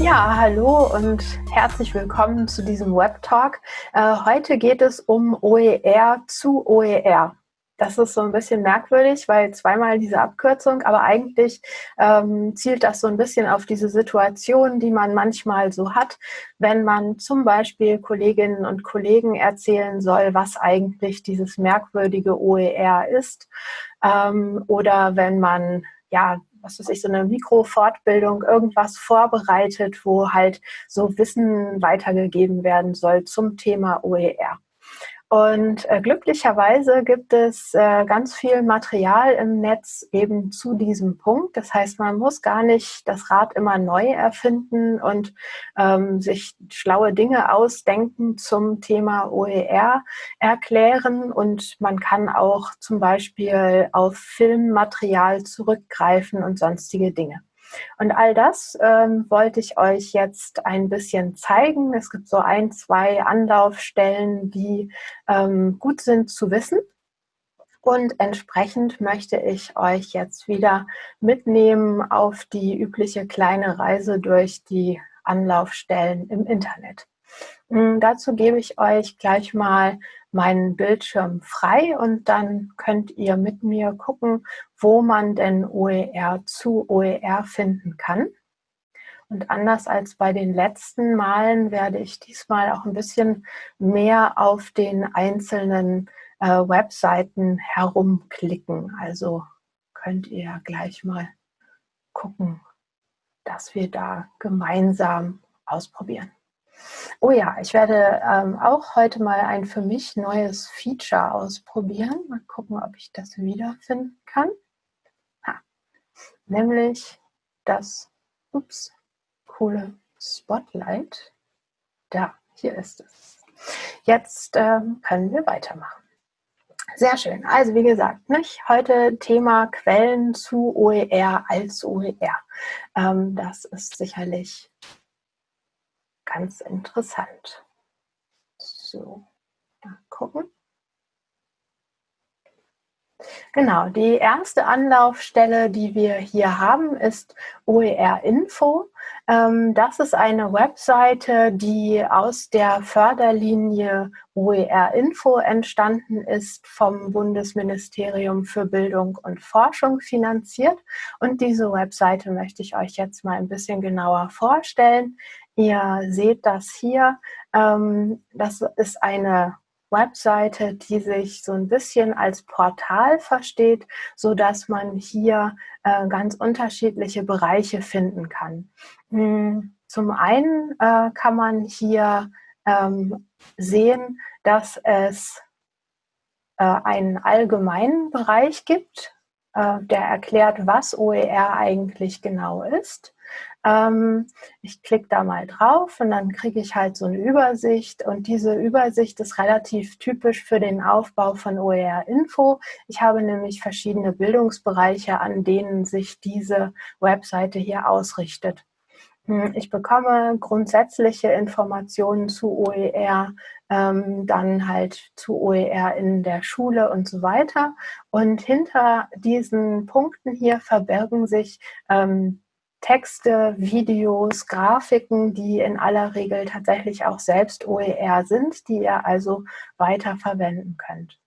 Ja, hallo und herzlich willkommen zu diesem Web Talk. Äh, heute geht es um OER zu OER. Das ist so ein bisschen merkwürdig, weil zweimal diese Abkürzung, aber eigentlich ähm, zielt das so ein bisschen auf diese Situation, die man manchmal so hat, wenn man zum Beispiel Kolleginnen und Kollegen erzählen soll, was eigentlich dieses merkwürdige OER ist. Ähm, oder wenn man ja was weiß ich, so eine Mikrofortbildung, irgendwas vorbereitet, wo halt so Wissen weitergegeben werden soll zum Thema OER. Und äh, glücklicherweise gibt es äh, ganz viel Material im Netz eben zu diesem Punkt. Das heißt, man muss gar nicht das Rad immer neu erfinden und ähm, sich schlaue Dinge ausdenken zum Thema OER erklären. Und man kann auch zum Beispiel auf Filmmaterial zurückgreifen und sonstige Dinge. Und all das ähm, wollte ich euch jetzt ein bisschen zeigen. Es gibt so ein, zwei Anlaufstellen, die ähm, gut sind zu wissen. Und entsprechend möchte ich euch jetzt wieder mitnehmen auf die übliche kleine Reise durch die Anlaufstellen im Internet. Hm, dazu gebe ich euch gleich mal meinen Bildschirm frei und dann könnt ihr mit mir gucken, wo man denn OER zu OER finden kann. Und anders als bei den letzten Malen werde ich diesmal auch ein bisschen mehr auf den einzelnen äh, Webseiten herumklicken. Also könnt ihr gleich mal gucken, dass wir da gemeinsam ausprobieren. Oh ja, ich werde ähm, auch heute mal ein für mich neues Feature ausprobieren. Mal gucken, ob ich das wiederfinden kann. Nämlich das ups, coole Spotlight. Da, hier ist es. Jetzt ähm, können wir weitermachen. Sehr schön. Also wie gesagt, nicht? heute Thema Quellen zu OER als OER. Ähm, das ist sicherlich ganz interessant. So, mal gucken. Genau, die erste Anlaufstelle, die wir hier haben, ist OER Info. Ähm, das ist eine Webseite, die aus der Förderlinie OER Info entstanden ist, vom Bundesministerium für Bildung und Forschung finanziert. Und diese Webseite möchte ich euch jetzt mal ein bisschen genauer vorstellen. Ihr seht das hier. Ähm, das ist eine Webseite, die sich so ein bisschen als Portal versteht, so dass man hier äh, ganz unterschiedliche Bereiche finden kann. Hm, zum einen äh, kann man hier ähm, sehen, dass es äh, einen allgemeinen Bereich gibt, äh, der erklärt, was OER eigentlich genau ist. Ähm, ich klicke da mal drauf und dann kriege ich halt so eine Übersicht und diese Übersicht ist relativ typisch für den Aufbau von OER Info. Ich habe nämlich verschiedene Bildungsbereiche, an denen sich diese Webseite hier ausrichtet. Hm, ich bekomme grundsätzliche Informationen zu OER, ähm, dann halt zu OER in der Schule und so weiter. Und hinter diesen Punkten hier verbergen sich ähm, Texte, Videos, Grafiken, die in aller Regel tatsächlich auch selbst OER sind, die ihr also weiter verwenden könnt.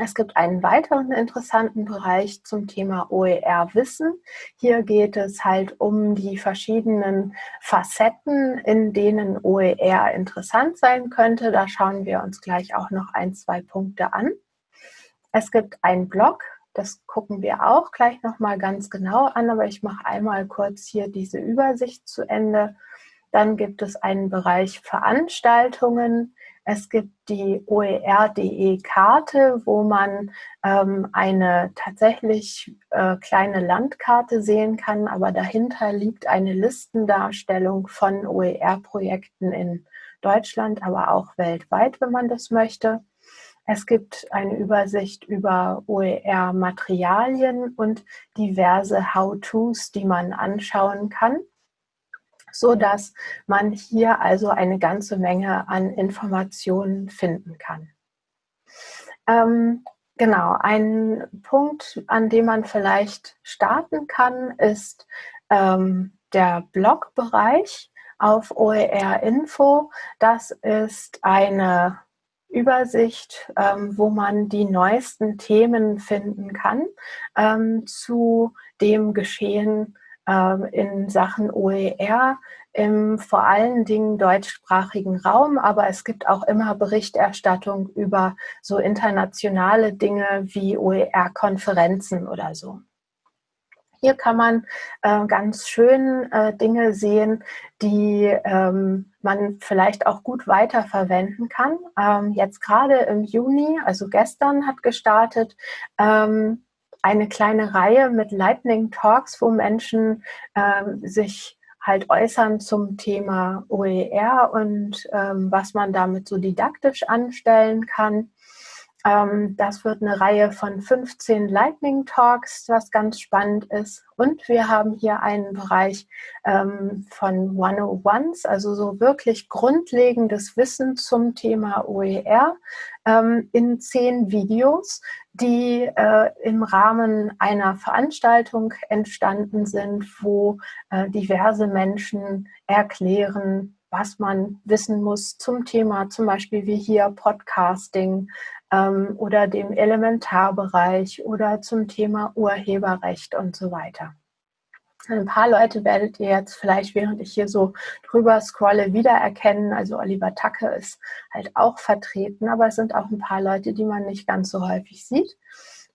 Es gibt einen weiteren interessanten Bereich zum Thema OER-Wissen. Hier geht es halt um die verschiedenen Facetten, in denen OER interessant sein könnte. Da schauen wir uns gleich auch noch ein, zwei Punkte an. Es gibt einen Blog, das gucken wir auch gleich nochmal ganz genau an, aber ich mache einmal kurz hier diese Übersicht zu Ende. Dann gibt es einen Bereich Veranstaltungen. Es gibt die OER.de Karte, wo man ähm, eine tatsächlich äh, kleine Landkarte sehen kann, aber dahinter liegt eine Listendarstellung von OER-Projekten in Deutschland, aber auch weltweit, wenn man das möchte. Es gibt eine Übersicht über OER-Materialien und diverse How-Tos, die man anschauen kann, so dass man hier also eine ganze Menge an Informationen finden kann. Ähm, genau, ein Punkt, an dem man vielleicht starten kann, ist ähm, der Blogbereich auf OER Info. Das ist eine Übersicht, ähm, wo man die neuesten Themen finden kann ähm, zu dem Geschehen ähm, in Sachen OER im vor allen Dingen deutschsprachigen Raum, aber es gibt auch immer Berichterstattung über so internationale Dinge wie OER-Konferenzen oder so. Hier kann man äh, ganz schön äh, Dinge sehen, die ähm, man vielleicht auch gut weiterverwenden kann. Ähm, jetzt gerade im Juni, also gestern hat gestartet, ähm, eine kleine Reihe mit Lightning Talks, wo Menschen ähm, sich halt äußern zum Thema OER und ähm, was man damit so didaktisch anstellen kann. Ähm, das wird eine Reihe von 15 Lightning Talks, was ganz spannend ist. Und wir haben hier einen Bereich ähm, von 101s, also so wirklich grundlegendes Wissen zum Thema OER ähm, in zehn Videos, die äh, im Rahmen einer Veranstaltung entstanden sind, wo äh, diverse Menschen erklären, was man wissen muss zum Thema, zum Beispiel wie hier Podcasting, ähm, oder dem Elementarbereich oder zum Thema Urheberrecht und so weiter. Ein paar Leute werdet ihr jetzt vielleicht, während ich hier so drüber scrolle, wiedererkennen. Also Oliver Tacke ist halt auch vertreten, aber es sind auch ein paar Leute, die man nicht ganz so häufig sieht.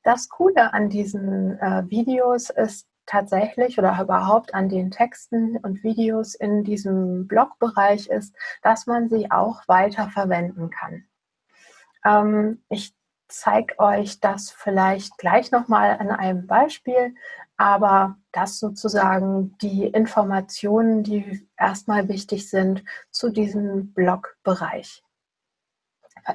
Das Coole an diesen äh, Videos ist tatsächlich oder überhaupt an den Texten und Videos in diesem Blogbereich ist, dass man sie auch weiter verwenden kann. Ähm, ich zeige euch das vielleicht gleich nochmal an einem Beispiel, aber das sozusagen die Informationen, die erstmal wichtig sind zu diesem Blogbereich.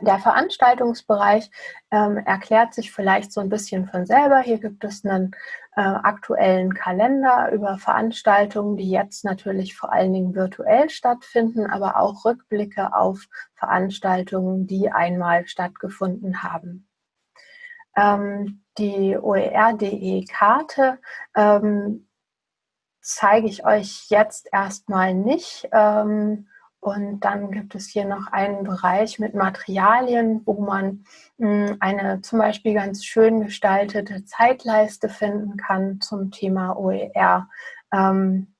Der Veranstaltungsbereich ähm, erklärt sich vielleicht so ein bisschen von selber. Hier gibt es einen äh, aktuellen Kalender über Veranstaltungen, die jetzt natürlich vor allen Dingen virtuell stattfinden, aber auch Rückblicke auf Veranstaltungen, die einmal stattgefunden haben. Ähm, die OER.de-Karte ähm, zeige ich euch jetzt erstmal nicht. Ähm, und dann gibt es hier noch einen Bereich mit Materialien, wo man hm, eine zum Beispiel ganz schön gestaltete Zeitleiste finden kann zum Thema OER, ähm,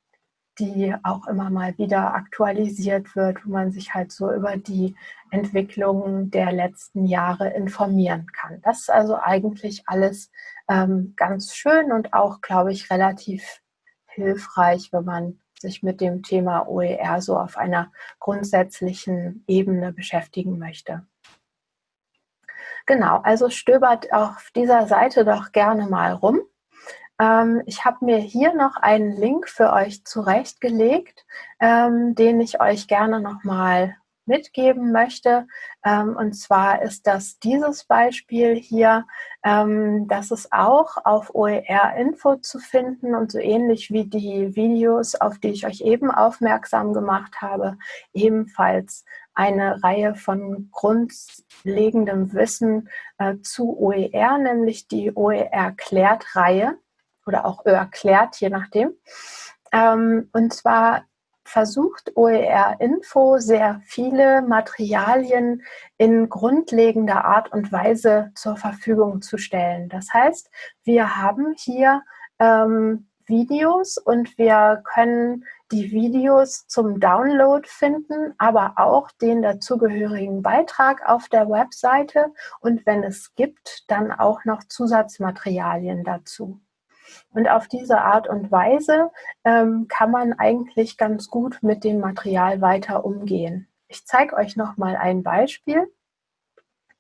die auch immer mal wieder aktualisiert wird, wo man sich halt so über die Entwicklungen der letzten Jahre informieren kann. Das ist also eigentlich alles ähm, ganz schön und auch, glaube ich, relativ hilfreich, wenn man sich mit dem Thema OER so auf einer grundsätzlichen Ebene beschäftigen möchte. Genau, also stöbert auf dieser Seite doch gerne mal rum. Ähm, ich habe mir hier noch einen Link für euch zurechtgelegt, ähm, den ich euch gerne nochmal mitgeben möchte. Ähm, und zwar ist das dieses Beispiel hier. Ähm, das ist auch auf OER-Info zu finden und so ähnlich wie die Videos, auf die ich euch eben aufmerksam gemacht habe, ebenfalls eine Reihe von grundlegendem Wissen äh, zu OER, nämlich die OER-Klärt-Reihe oder auch OER-Klärt, je nachdem. Ähm, und zwar versucht OER Info sehr viele Materialien in grundlegender Art und Weise zur Verfügung zu stellen. Das heißt, wir haben hier ähm, Videos und wir können die Videos zum Download finden, aber auch den dazugehörigen Beitrag auf der Webseite und wenn es gibt, dann auch noch Zusatzmaterialien dazu. Und auf diese Art und Weise ähm, kann man eigentlich ganz gut mit dem Material weiter umgehen. Ich zeige euch noch mal ein Beispiel.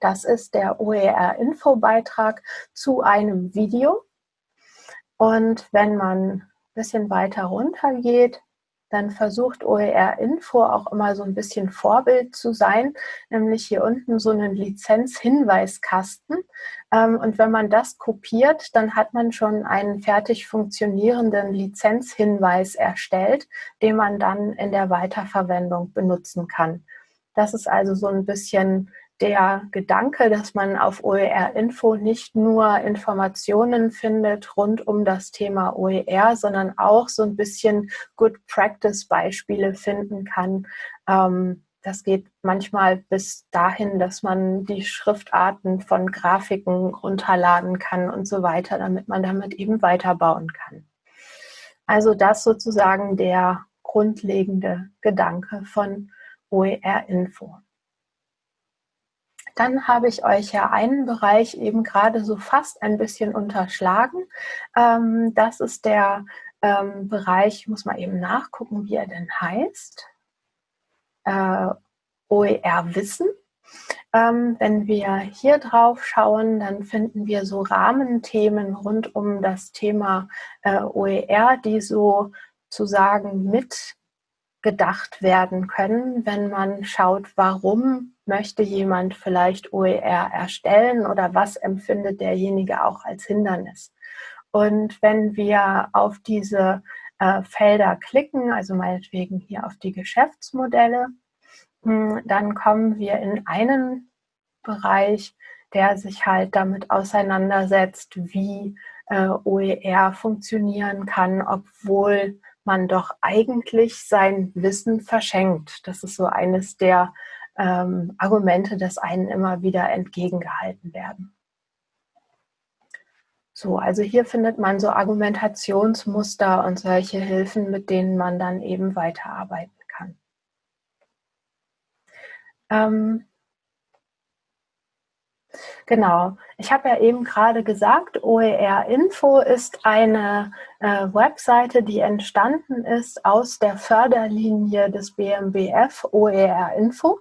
Das ist der OER-Info-Beitrag zu einem Video. Und wenn man ein bisschen weiter runter geht, dann versucht OER Info auch immer so ein bisschen Vorbild zu sein, nämlich hier unten so einen Lizenzhinweiskasten. Ähm, und wenn man das kopiert, dann hat man schon einen fertig funktionierenden Lizenzhinweis erstellt, den man dann in der Weiterverwendung benutzen kann. Das ist also so ein bisschen der Gedanke, dass man auf OER Info nicht nur Informationen findet rund um das Thema OER, sondern auch so ein bisschen Good Practice Beispiele finden kann. Ähm, das geht manchmal bis dahin, dass man die Schriftarten von Grafiken runterladen kann und so weiter, damit man damit eben weiterbauen kann. Also das sozusagen der grundlegende Gedanke von OER Info. Dann habe ich euch ja einen Bereich eben gerade so fast ein bisschen unterschlagen. Ähm, das ist der ähm, Bereich, ich muss mal eben nachgucken, wie er denn heißt. Äh, OER Wissen. Ähm, wenn wir hier drauf schauen, dann finden wir so Rahmenthemen rund um das Thema äh, OER, die so zu sagen mitgedacht werden können, wenn man schaut, warum möchte jemand vielleicht OER erstellen oder was empfindet derjenige auch als Hindernis. Und wenn wir auf diese äh, Felder klicken, also meinetwegen hier auf die Geschäftsmodelle, mh, hm, dann kommen wir in einen Bereich, der sich halt damit auseinandersetzt, wie äh, OER funktionieren kann, obwohl man doch eigentlich sein Wissen verschenkt. Das ist so eines der ähm, Argumente, das einen immer wieder entgegengehalten werden. So, also hier findet man so Argumentationsmuster und solche Hilfen, mit denen man dann eben weiterarbeiten kann. Ähm, Genau. Ich habe ja eben gerade gesagt, OER Info ist eine äh, Webseite, die entstanden ist aus der Förderlinie des BMBF OER Info.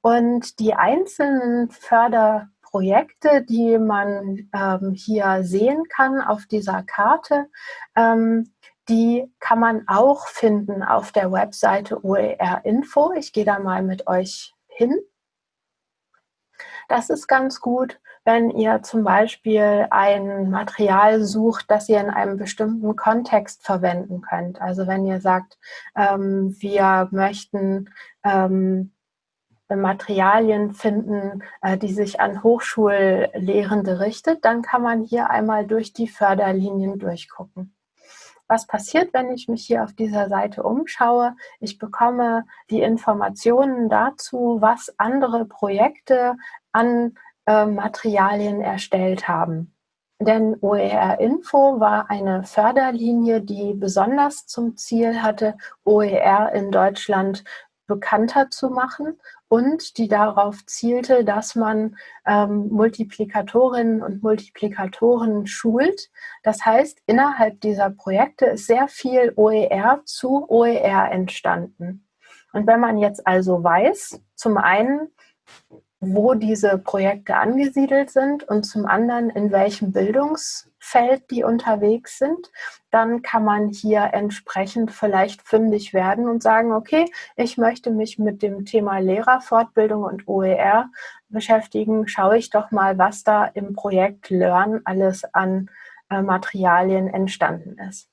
Und die einzelnen Förderprojekte, die man ähm, hier sehen kann auf dieser Karte, ähm, die kann man auch finden auf der Webseite OER Info. Ich gehe da mal mit euch hin. Das ist ganz gut, wenn ihr zum Beispiel ein Material sucht, das ihr in einem bestimmten Kontext verwenden könnt. Also wenn ihr sagt, ähm, wir möchten ähm, Materialien finden, äh, die sich an Hochschullehrende richtet, dann kann man hier einmal durch die Förderlinien durchgucken. Was passiert, wenn ich mich hier auf dieser Seite umschaue? Ich bekomme die Informationen dazu, was andere Projekte an äh, Materialien erstellt haben. Denn OER Info war eine Förderlinie, die besonders zum Ziel hatte, OER in Deutschland bekannter zu machen und die darauf zielte, dass man ähm, Multiplikatorinnen und Multiplikatoren schult. Das heißt, innerhalb dieser Projekte ist sehr viel OER zu OER entstanden. Und wenn man jetzt also weiß, zum einen, wo diese Projekte angesiedelt sind und zum anderen, in welchem Bildungsfeld die unterwegs sind, dann kann man hier entsprechend vielleicht fündig werden und sagen, okay, ich möchte mich mit dem Thema Lehrerfortbildung und OER beschäftigen, schaue ich doch mal, was da im Projekt Learn alles an äh, Materialien entstanden ist.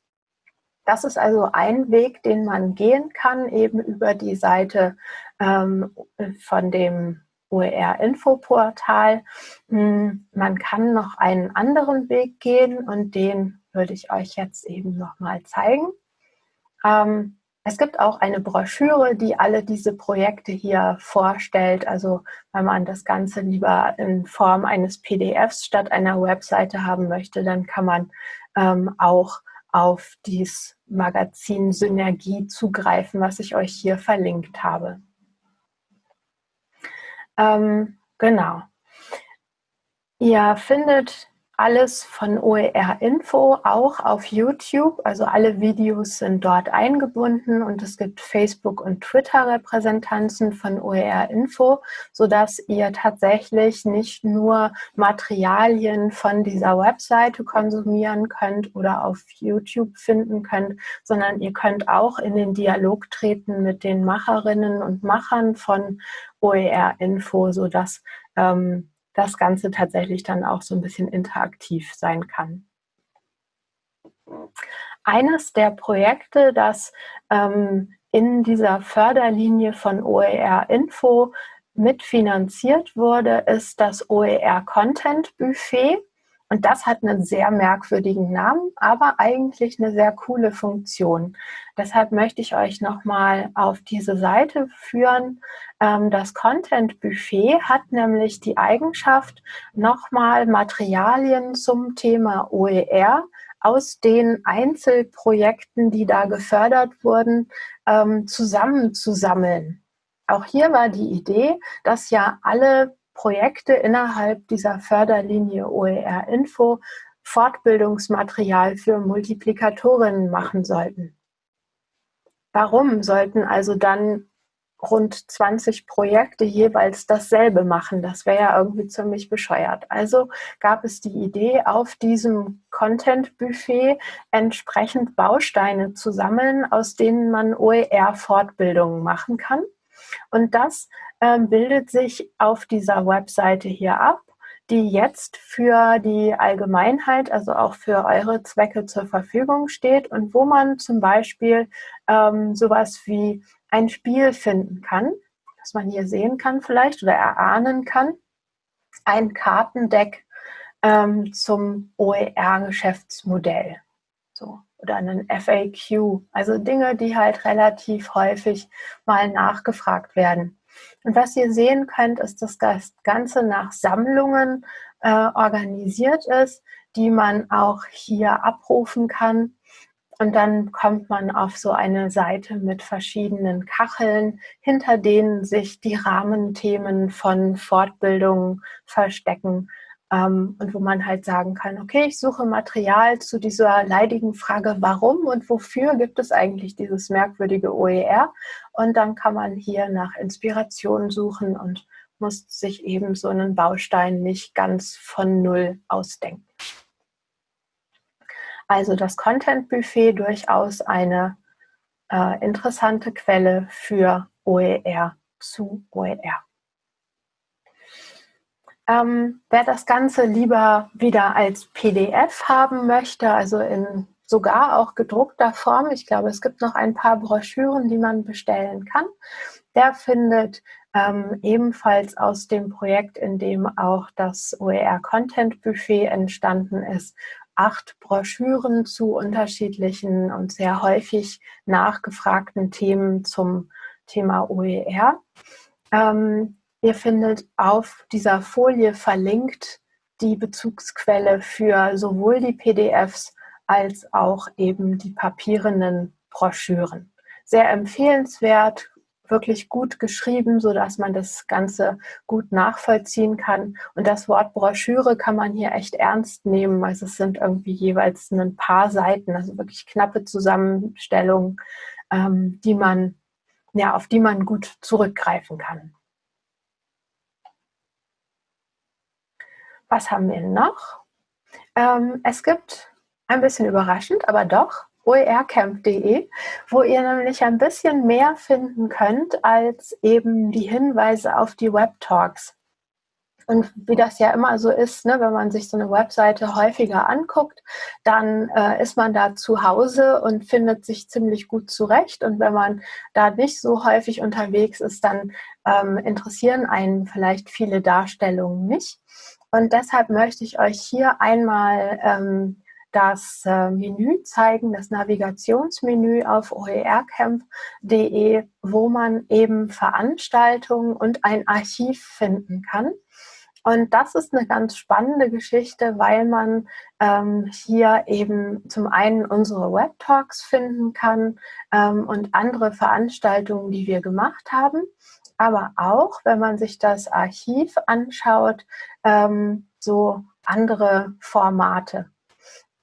Das ist also ein Weg, den man gehen kann, eben über die Seite ähm, von dem OER-Infoportal. Hm, man kann noch einen anderen Weg gehen und den würde ich euch jetzt eben nochmal zeigen. Ähm, es gibt auch eine Broschüre, die alle diese Projekte hier vorstellt. Also wenn man das Ganze lieber in Form eines PDFs statt einer Webseite haben möchte, dann kann man ähm, auch auf dieses Magazin Synergie zugreifen, was ich euch hier verlinkt habe. Ähm, genau. Ihr findet alles von OER Info auch auf YouTube. Also alle Videos sind dort eingebunden und es gibt Facebook- und Twitter-Repräsentanzen von OER Info, sodass ihr tatsächlich nicht nur Materialien von dieser Webseite konsumieren könnt oder auf YouTube finden könnt, sondern ihr könnt auch in den Dialog treten mit den Macherinnen und Machern von OER Info, sodass ähm, das Ganze tatsächlich dann auch so ein bisschen interaktiv sein kann. Eines der Projekte, das ähm, in dieser Förderlinie von OER Info mitfinanziert wurde, ist das OER Content Buffet. Und das hat einen sehr merkwürdigen Namen, aber eigentlich eine sehr coole Funktion. Deshalb möchte ich euch nochmal auf diese Seite führen. Ähm, das Content Buffet hat nämlich die Eigenschaft, nochmal Materialien zum Thema OER aus den Einzelprojekten, die da gefördert wurden, ähm, zusammenzusammeln. Auch hier war die Idee, dass ja alle Projekte innerhalb dieser Förderlinie OER Info Fortbildungsmaterial für Multiplikatorinnen machen sollten. Warum sollten also dann rund 20 Projekte jeweils dasselbe machen. Das wäre ja irgendwie ziemlich bescheuert. Also gab es die Idee, auf diesem Content-Buffet entsprechend Bausteine zu sammeln, aus denen man OER-Fortbildungen machen kann. Und das bildet sich auf dieser Webseite hier ab die jetzt für die Allgemeinheit, also auch für eure Zwecke zur Verfügung steht und wo man zum Beispiel ähm, sowas wie ein Spiel finden kann, das man hier sehen kann vielleicht oder erahnen kann. Ein Kartendeck ähm, zum OER-Geschäftsmodell. So, oder einen FAQ. Also Dinge, die halt relativ häufig mal nachgefragt werden. Und was ihr sehen könnt, ist, dass das Ganze nach Sammlungen äh, organisiert ist, die man auch hier abrufen kann. Und dann kommt man auf so eine Seite mit verschiedenen Kacheln, hinter denen sich die Rahmenthemen von Fortbildungen verstecken. Ähm, und wo man halt sagen kann, okay, ich suche Material zu dieser leidigen Frage, warum und wofür gibt es eigentlich dieses merkwürdige OER? Und dann kann man hier nach Inspiration suchen und muss sich eben so einen Baustein nicht ganz von Null ausdenken. Also das Content Buffet durchaus eine äh, interessante Quelle für OER zu OER. Ähm, wer das Ganze lieber wieder als PDF haben möchte, also in sogar auch gedruckter Form, ich glaube, es gibt noch ein paar Broschüren, die man bestellen kann, der findet ähm, ebenfalls aus dem Projekt, in dem auch das OER Content Buffet entstanden ist, acht Broschüren zu unterschiedlichen und sehr häufig nachgefragten Themen zum Thema OER. Ähm, ihr findet auf dieser Folie verlinkt die Bezugsquelle für sowohl die PDFs als auch eben die papierenden Broschüren. Sehr empfehlenswert, wirklich gut geschrieben, so dass man das Ganze gut nachvollziehen kann. Und das Wort Broschüre kann man hier echt ernst nehmen. Also es sind irgendwie jeweils ein paar Seiten, also wirklich knappe Zusammenstellungen, ähm, die man, ja, auf die man gut zurückgreifen kann. Was haben wir noch? Ähm, es gibt ein bisschen überraschend, aber doch oercamp.de, wo ihr nämlich ein bisschen mehr finden könnt als eben die Hinweise auf die Web-Talks. Und wie das ja immer so ist, ne, wenn man sich so eine Webseite häufiger anguckt, dann äh, ist man da zu Hause und findet sich ziemlich gut zurecht. Und wenn man da nicht so häufig unterwegs ist, dann ähm, interessieren einen vielleicht viele Darstellungen nicht. Und deshalb möchte ich euch hier einmal ähm, das äh, Menü zeigen, das Navigationsmenü auf oercamp.de, wo man eben Veranstaltungen und ein Archiv finden kann. Und das ist eine ganz spannende Geschichte, weil man ähm, hier eben zum einen unsere Web Talks finden kann ähm, und andere Veranstaltungen, die wir gemacht haben. Aber auch, wenn man sich das Archiv anschaut, ähm, so andere Formate.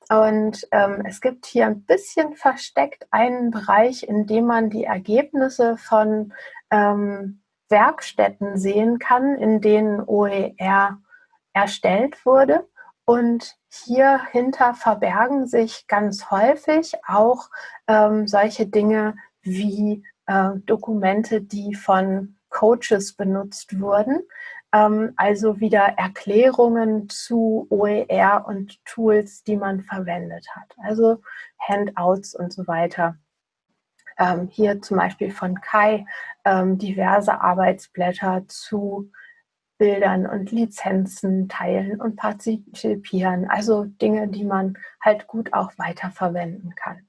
Und ähm, es gibt hier ein bisschen versteckt einen Bereich, in dem man die Ergebnisse von ähm, Werkstätten sehen kann, in denen OER erstellt wurde. Und hier hinter verbergen sich ganz häufig auch ähm, solche Dinge wie äh, Dokumente, die von Coaches benutzt wurden, ähm, also wieder Erklärungen zu OER und Tools, die man verwendet hat. Also Handouts und so weiter. ähm, hier zum Beispiel von Kai ähm, diverse Arbeitsblätter zu Bildern und Lizenzen teilen und partizipieren. Also Dinge, die man halt gut auch weiterverwenden kann.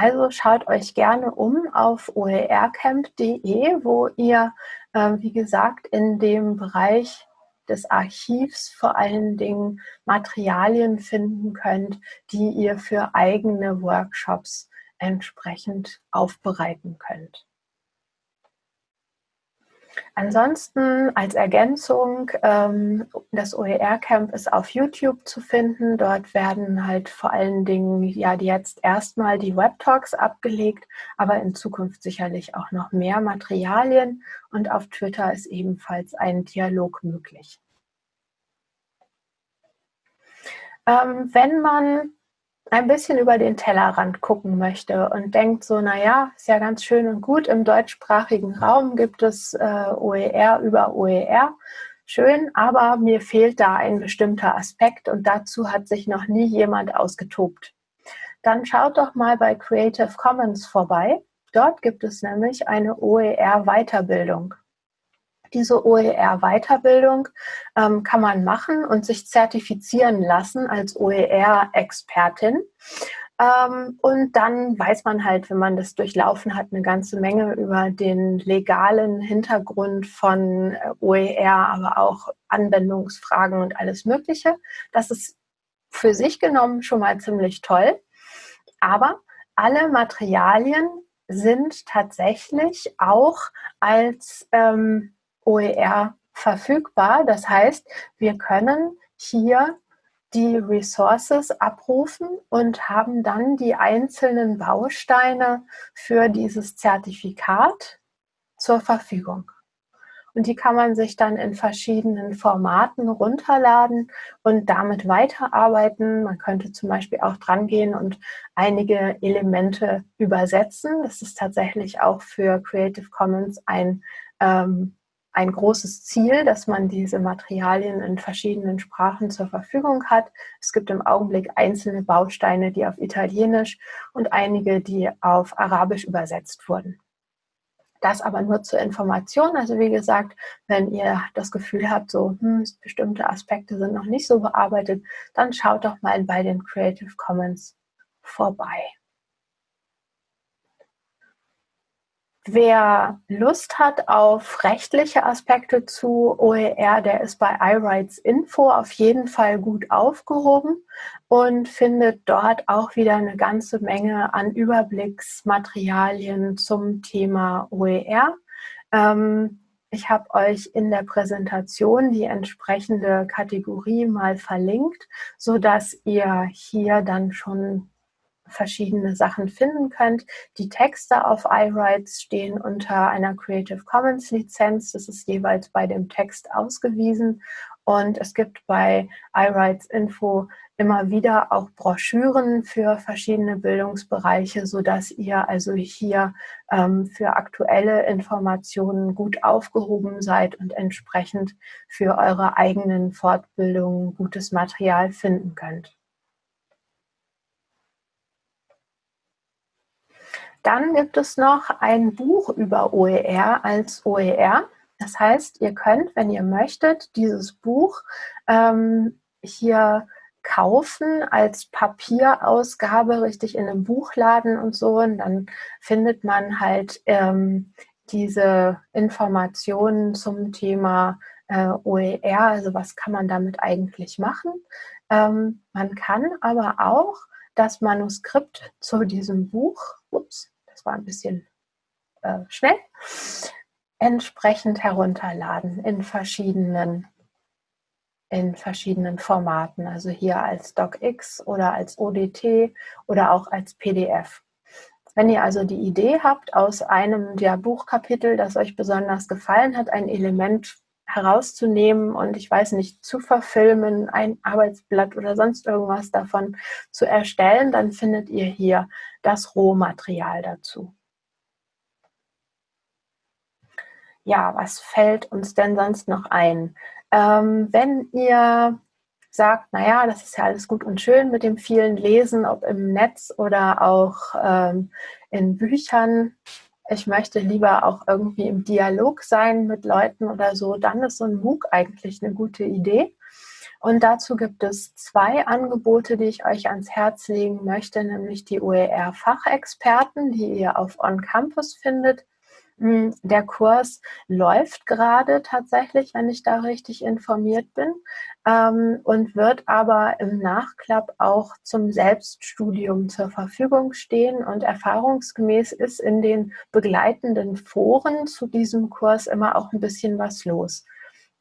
Also schaut euch gerne um auf oercamp.de, wo ihr, äh, wie gesagt, in dem Bereich des Archivs vor allen Dingen Materialien finden könnt, die ihr für eigene Workshops entsprechend aufbereiten könnt. Ansonsten als Ergänzung, ähm, das OER-Camp ist auf YouTube zu finden. Dort werden halt vor allen Dingen ja jetzt erstmal die Web-Talks abgelegt, aber in Zukunft sicherlich auch noch mehr Materialien. Und auf Twitter ist ebenfalls ein Dialog möglich. Ähm, wenn man ein bisschen über den Tellerrand gucken möchte und denkt so, naja, ist ja ganz schön und gut, im deutschsprachigen Raum gibt es äh, OER über OER, schön, aber mir fehlt da ein bestimmter Aspekt und dazu hat sich noch nie jemand ausgetobt. Dann schaut doch mal bei Creative Commons vorbei. Dort gibt es nämlich eine OER-Weiterbildung. Diese OER-Weiterbildung ähm, kann man machen und sich zertifizieren lassen als OER-Expertin. Ähm, und dann weiß man halt, wenn man das durchlaufen hat, eine ganze Menge über den legalen Hintergrund von äh, OER, aber auch Anwendungsfragen und alles Mögliche. Das ist für sich genommen schon mal ziemlich toll. Aber alle Materialien sind tatsächlich auch als ähm, OER verfügbar. Das heißt, wir können hier die Resources abrufen und haben dann die einzelnen Bausteine für dieses Zertifikat zur Verfügung. Und die kann man sich dann in verschiedenen Formaten runterladen und damit weiterarbeiten. Man könnte zum Beispiel auch dran gehen und einige Elemente übersetzen. Das ist tatsächlich auch für Creative Commons ein ähm, ein großes Ziel, dass man diese Materialien in verschiedenen Sprachen zur Verfügung hat. Es gibt im Augenblick einzelne Bausteine, die auf Italienisch und einige, die auf Arabisch übersetzt wurden. Das aber nur zur Information. Also wie gesagt, wenn ihr das Gefühl habt, so hm, bestimmte Aspekte sind noch nicht so bearbeitet, dann schaut doch mal bei den Creative Commons vorbei. Wer Lust hat auf rechtliche Aspekte zu OER, der ist bei iRights Info auf jeden Fall gut aufgehoben und findet dort auch wieder eine ganze Menge an Überblicksmaterialien zum Thema OER. Ähm, ich habe euch in der Präsentation die entsprechende Kategorie mal verlinkt, so dass ihr hier dann schon verschiedene Sachen finden könnt. Die Texte auf iWrites stehen unter einer Creative Commons Lizenz. Das ist jeweils bei dem Text ausgewiesen. Und es gibt bei iWrites Info immer wieder auch Broschüren für verschiedene Bildungsbereiche, sodass ihr also hier ähm, für aktuelle Informationen gut aufgehoben seid und entsprechend für eure eigenen Fortbildungen gutes Material finden könnt. Dann gibt es noch ein Buch über OER als OER. Das heißt, ihr könnt, wenn ihr möchtet, dieses Buch ähm, hier kaufen als Papierausgabe, richtig in einem Buchladen und so. Und dann findet man halt ähm, diese Informationen zum Thema äh, OER, also was kann man damit eigentlich machen. Ähm, man kann aber auch das Manuskript zu diesem Buch, ups, das war ein bisschen äh, schnell, entsprechend herunterladen in verschiedenen in verschiedenen Formaten, also hier als DocX oder als ODT oder auch als PDF. Wenn ihr also die Idee habt, aus einem der Buchkapitel, das euch besonders gefallen hat, ein Element herauszunehmen und ich weiß nicht, zu verfilmen, ein Arbeitsblatt oder sonst irgendwas davon zu erstellen, dann findet ihr hier das Rohmaterial dazu. Ja, was fällt uns denn sonst noch ein? Ähm, wenn ihr sagt, naja, das ist ja alles gut und schön mit dem vielen Lesen, ob im Netz oder auch ähm, in Büchern. Ich möchte lieber auch irgendwie im Dialog sein mit Leuten oder so, dann ist so ein MOOC eigentlich eine gute Idee. Und dazu gibt es zwei Angebote, die ich euch ans Herz legen möchte, nämlich die OER-Fachexperten, die ihr auf On Campus findet der Kurs läuft gerade tatsächlich, wenn ich da richtig informiert bin, ähm, und wird aber im Nachklapp auch zum Selbststudium zur Verfügung stehen. Und erfahrungsgemäß ist in den begleitenden Foren zu diesem Kurs immer auch ein bisschen was los.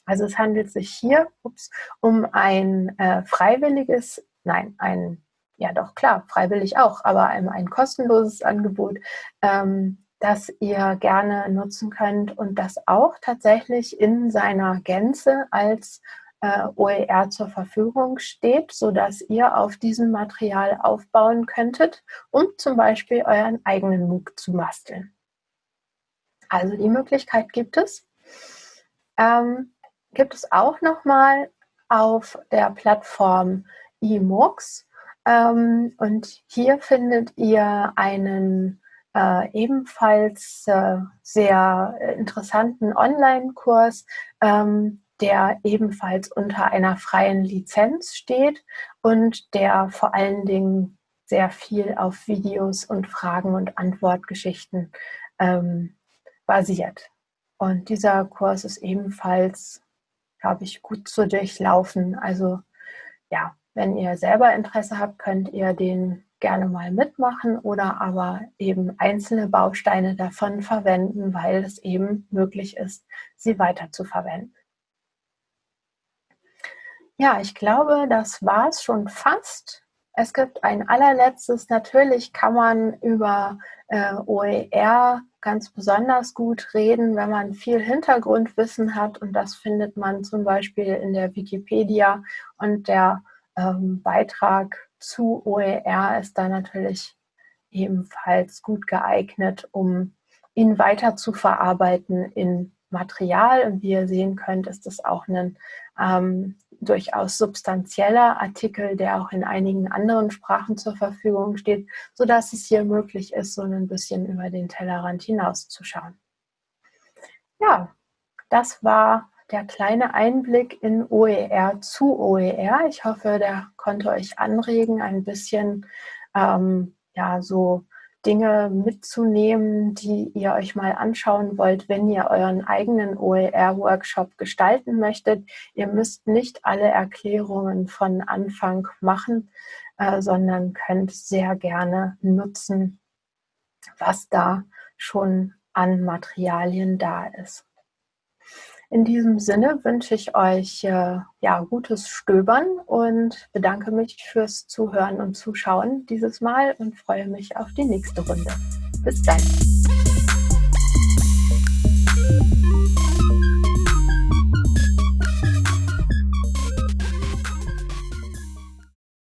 Also es handelt sich hier ups, um ein äh, freiwilliges, nein, ein, ja doch klar, freiwillig auch, aber ein, ein kostenloses Angebot, ähm, das ihr gerne nutzen könnt und das auch tatsächlich in seiner Gänze als äh, OER zur Verfügung steht, sodass ihr auf diesem Material aufbauen könntet, um zum Beispiel euren eigenen MOOC zu basteln. Also die Möglichkeit gibt es. Ähm, gibt es auch nochmal auf der Plattform eMOOCs. Ähm, und hier findet ihr einen äh, ebenfalls äh, sehr interessanten Online-Kurs, ähm, der ebenfalls unter einer freien Lizenz steht und der vor allen Dingen sehr viel auf Videos und Fragen- und Antwortgeschichten ähm, basiert. Und dieser Kurs ist ebenfalls, glaube ich, gut zu durchlaufen. Also ja, wenn ihr selber Interesse habt, könnt ihr den gerne mal mitmachen oder aber eben einzelne Bausteine davon verwenden, weil es eben möglich ist, sie weiter zu verwenden. Ja, ich glaube, das war es schon fast. Es gibt ein allerletztes. Natürlich kann man über äh, OER ganz besonders gut reden, wenn man viel Hintergrundwissen hat. Und das findet man zum Beispiel in der Wikipedia. Und der ähm, Beitrag zu OER ist da natürlich ebenfalls gut geeignet, um ihn weiter zu verarbeiten in Material. Und wie ihr sehen könnt, ist das auch ein ähm, durchaus substanzieller Artikel, der auch in einigen anderen Sprachen zur Verfügung steht, sodass es hier möglich ist, so ein bisschen über den Tellerrand hinauszuschauen. Ja, das war der kleine Einblick in OER zu OER. Ich hoffe, der konnte euch anregen, ein bisschen ähm, ja, so Dinge mitzunehmen, die ihr euch mal anschauen wollt, wenn ihr euren eigenen OER-Workshop gestalten möchtet. Ihr müsst nicht alle Erklärungen von Anfang machen, äh, sondern könnt sehr gerne nutzen, was da schon an Materialien da ist. In diesem Sinne wünsche ich euch äh, ja, gutes Stöbern und bedanke mich fürs Zuhören und Zuschauen dieses Mal und freue mich auf die nächste Runde. Bis dann!